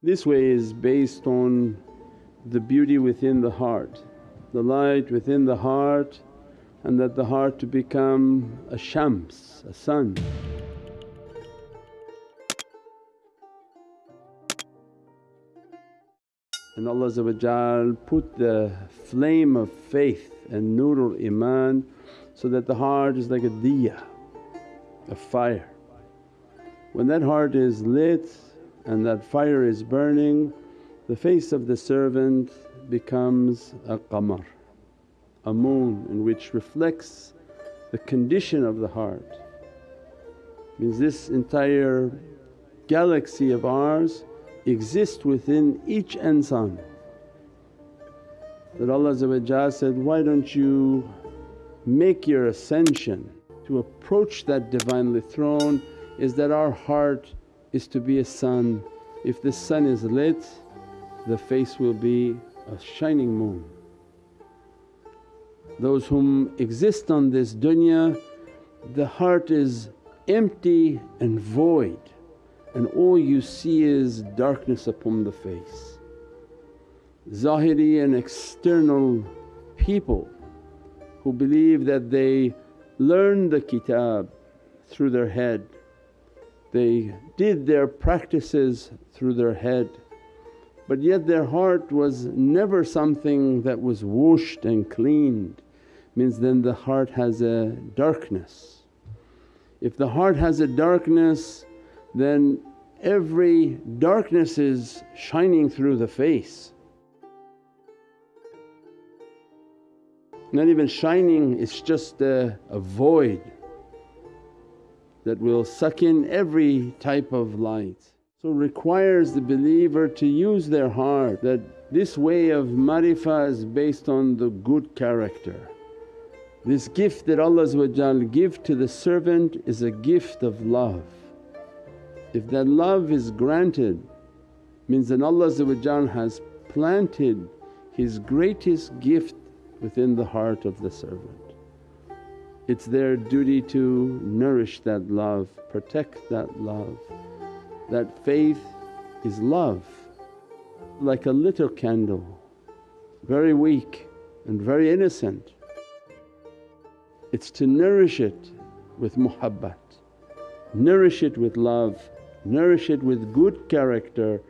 This way is based on the beauty within the heart, the light within the heart and that the heart to become a shams, a sun. And Allah put the flame of faith and nurul iman so that the heart is like a diya, a fire. When that heart is lit and that fire is burning, the face of the servant becomes a qamar, a moon in which reflects the condition of the heart. Means this entire galaxy of ours exists within each insan. That Allah said, why don't you make your ascension to approach that Divinely Throne is that our heart is to be a sun. If the sun is lit the face will be a shining moon. Those whom exist on this dunya the heart is empty and void and all you see is darkness upon the face. Zahiri and external people who believe that they learned the kitab through their head they did their practices through their head but yet their heart was never something that was washed and cleaned means then the heart has a darkness. If the heart has a darkness then every darkness is shining through the face. Not even shining, it's just a, a void that will suck in every type of light. So requires the believer to use their heart that this way of marifah is based on the good character. This gift that Allah give to the servant is a gift of love. If that love is granted means that Allah has planted His greatest gift within the heart of the servant. It's their duty to nourish that love, protect that love. That faith is love, like a little candle, very weak and very innocent. It's to nourish it with muhabbat, nourish it with love, nourish it with good character